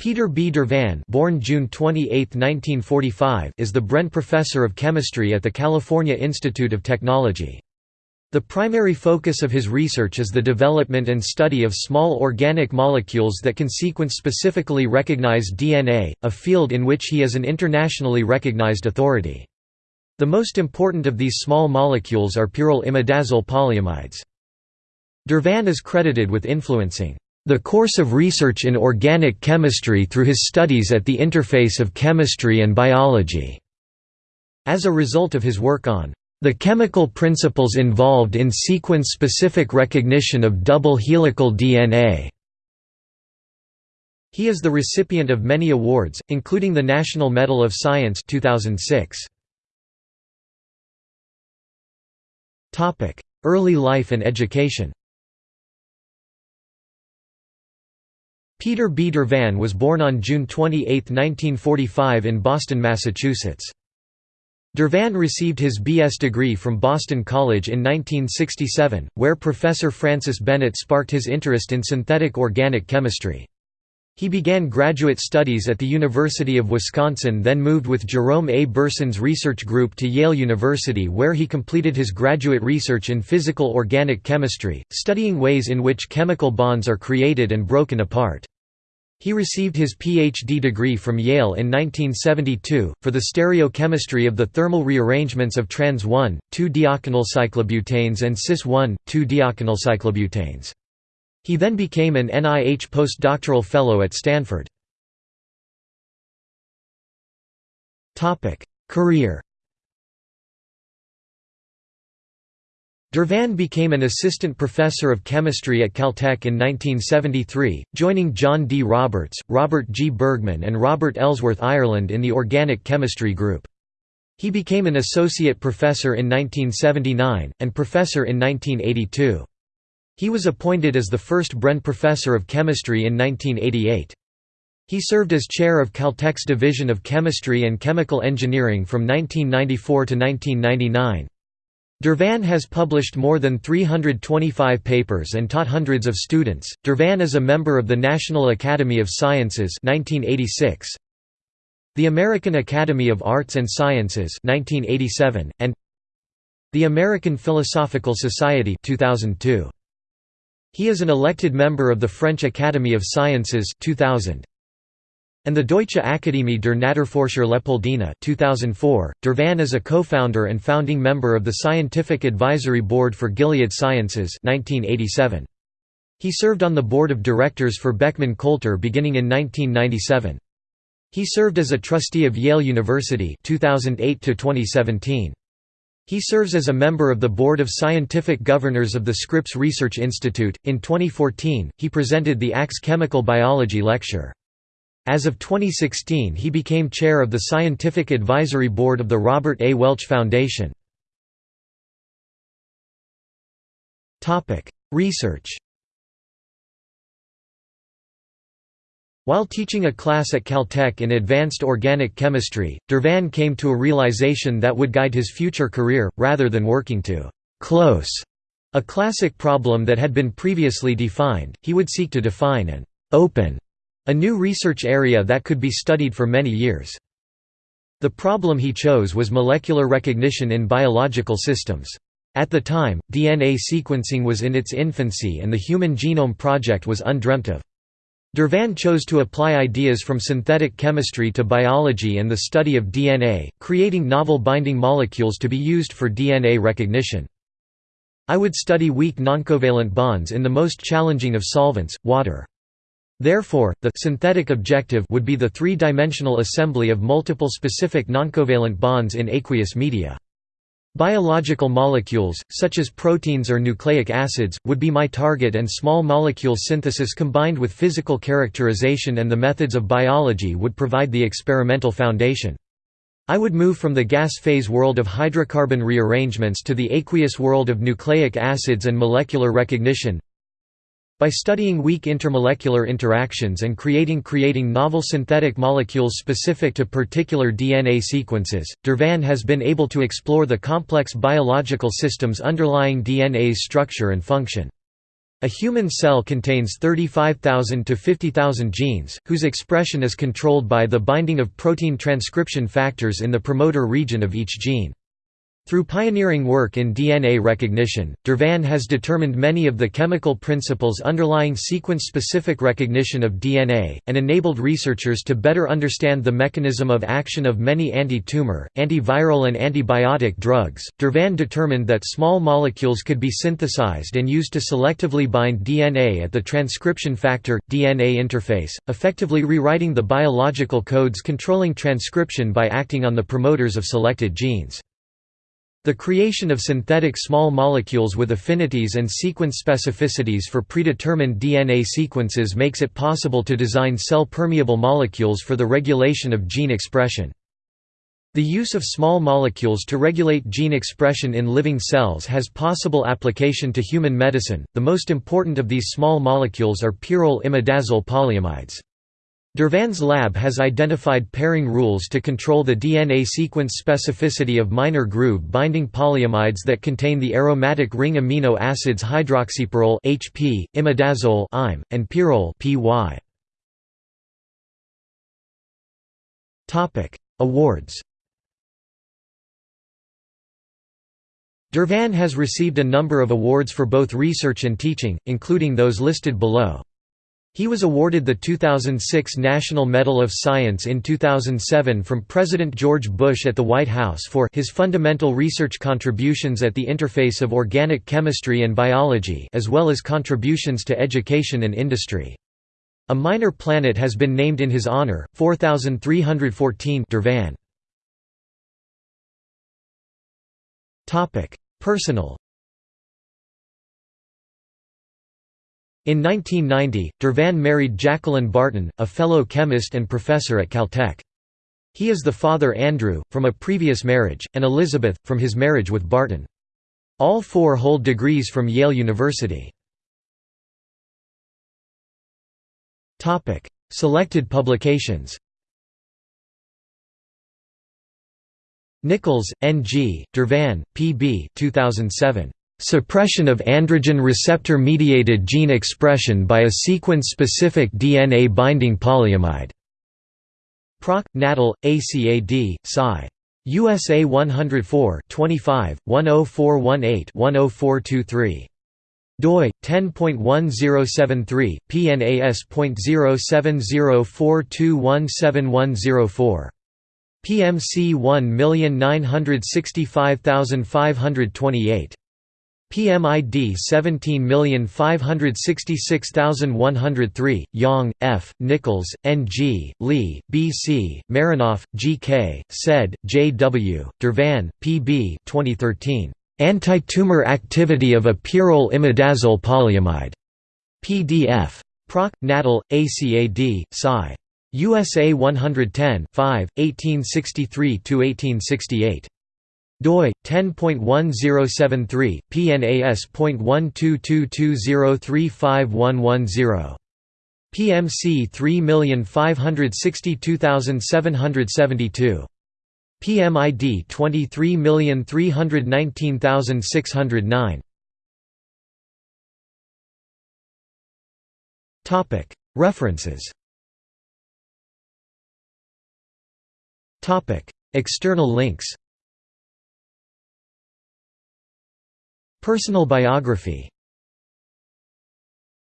Peter B. Dervan born June 28, 1945, is the Bren Professor of Chemistry at the California Institute of Technology. The primary focus of his research is the development and study of small organic molecules that can sequence specifically recognized DNA, a field in which he is an internationally recognized authority. The most important of these small molecules are pyrrole imidazole polyamides. Dervan is credited with influencing the course of research in organic chemistry through his studies at the interface of chemistry and biology. As a result of his work on the chemical principles involved in sequence-specific recognition of double helical DNA. He is the recipient of many awards, including the National Medal of Science 2006. Early life and education Peter B. Dervan was born on June 28, 1945 in Boston, Massachusetts. Dervan received his B.S. degree from Boston College in 1967, where Professor Francis Bennett sparked his interest in synthetic organic chemistry. He began graduate studies at the University of Wisconsin then moved with Jerome A. Berson's research group to Yale University where he completed his graduate research in physical organic chemistry, studying ways in which chemical bonds are created and broken apart. He received his Ph.D. degree from Yale in 1972, for the stereochemistry of the thermal rearrangements of trans 1,2-deochanyl cyclobutanes and cis 1,2-deochanyl cyclobutanes. He then became an NIH postdoctoral fellow at Stanford. Career Dervan became an assistant professor of chemistry at Caltech in 1973, joining John D. Roberts, Robert G. Bergman and Robert Ellsworth Ireland in the organic chemistry group. He became an associate professor in 1979, and professor in 1982. He was appointed as the first Bren Professor of Chemistry in 1988. He served as chair of Caltech's Division of Chemistry and Chemical Engineering from 1994 to 1999. Dervan has published more than 325 papers and taught hundreds of students. Dervan is a member of the National Academy of Sciences 1986, the American Academy of Arts and Sciences 1987, and the American Philosophical Society 2002. He is an elected member of the French Academy of Sciences 2000 and the Deutsche Akademie der Naturforscher Leopoldina 2004. Dervan is a co-founder and founding member of the Scientific Advisory Board for Gilead Sciences 1987. He served on the board of directors for Beckman Coulter beginning in 1997. He served as a trustee of Yale University 2008 to 2017. He serves as a member of the Board of Scientific Governors of the Scripps Research Institute. In 2014, he presented the Axe Chemical Biology Lecture. As of 2016 he became chair of the Scientific Advisory Board of the Robert A. Welch Foundation. Research While teaching a class at Caltech in advanced organic chemistry, Dervan came to a realization that would guide his future career, rather than working to «close» a classic problem that had been previously defined, he would seek to define an «open» A new research area that could be studied for many years. The problem he chose was molecular recognition in biological systems. At the time, DNA sequencing was in its infancy and the Human Genome Project was undreamt of. Dervan chose to apply ideas from synthetic chemistry to biology and the study of DNA, creating novel binding molecules to be used for DNA recognition. I would study weak noncovalent bonds in the most challenging of solvents, water. Therefore, the synthetic objective would be the three-dimensional assembly of multiple specific noncovalent bonds in aqueous media. Biological molecules, such as proteins or nucleic acids, would be my target and small molecule synthesis combined with physical characterization and the methods of biology would provide the experimental foundation. I would move from the gas phase world of hydrocarbon rearrangements to the aqueous world of nucleic acids and molecular recognition, by studying weak intermolecular interactions and creating creating novel synthetic molecules specific to particular DNA sequences, Dervan has been able to explore the complex biological systems underlying DNA's structure and function. A human cell contains 35,000 to 50,000 genes, whose expression is controlled by the binding of protein transcription factors in the promoter region of each gene. Through pioneering work in DNA recognition, Dervan has determined many of the chemical principles underlying sequence-specific recognition of DNA, and enabled researchers to better understand the mechanism of action of many anti-tumor, antiviral and antibiotic drugs. Dervan determined that small molecules could be synthesized and used to selectively bind DNA at the transcription factor DNA interface, effectively rewriting the biological codes controlling transcription by acting on the promoters of selected genes. The creation of synthetic small molecules with affinities and sequence specificities for predetermined DNA sequences makes it possible to design cell-permeable molecules for the regulation of gene expression. The use of small molecules to regulate gene expression in living cells has possible application to human medicine. The most important of these small molecules are pyrrole imidazole polyamides. Dervan's lab has identified pairing rules to control the DNA sequence specificity of minor groove-binding polyamides that contain the aromatic ring amino acids hydroxypyrrole (HP), imidazole (IME), and pyrrole (PY). Topic: Awards. Dervan has received a number of awards for both research and teaching, including those listed below. He was awarded the 2006 National Medal of Science in 2007 from President George Bush at the White House for his fundamental research contributions at the interface of organic chemistry and biology as well as contributions to education and industry. A minor planet has been named in his honor, 4314 Dervan. Personal In 1990, Dervan married Jacqueline Barton, a fellow chemist and professor at Caltech. He is the father Andrew, from a previous marriage, and Elizabeth, from his marriage with Barton. All four hold degrees from Yale University. Selected publications Nichols, N. G., Dervan, P. B. 2007. Suppression of androgen receptor-mediated gene expression by a sequence-specific DNA-binding polyamide. Proc. Natal, ACAD, Sci. USA 104 25, 10418-10423 doi 10.1073 pnas.0704217104 PMC 1965528 PMID 17566103, Yang, F., Nichols, N. G., Lee, B. C., Marinov, G. K., Said, J. W., Dervan, P. B. 2013. Anti-tumor activity of a pyrrole imidazole polyamide. PDF. Proc. Natal, ACAD, Sci. USA 110 5, 1863–1868 doi 10.1073 pnas.12220351110 PMC 3562772 PMID 23319609 Topic References. Topic External links Personal biography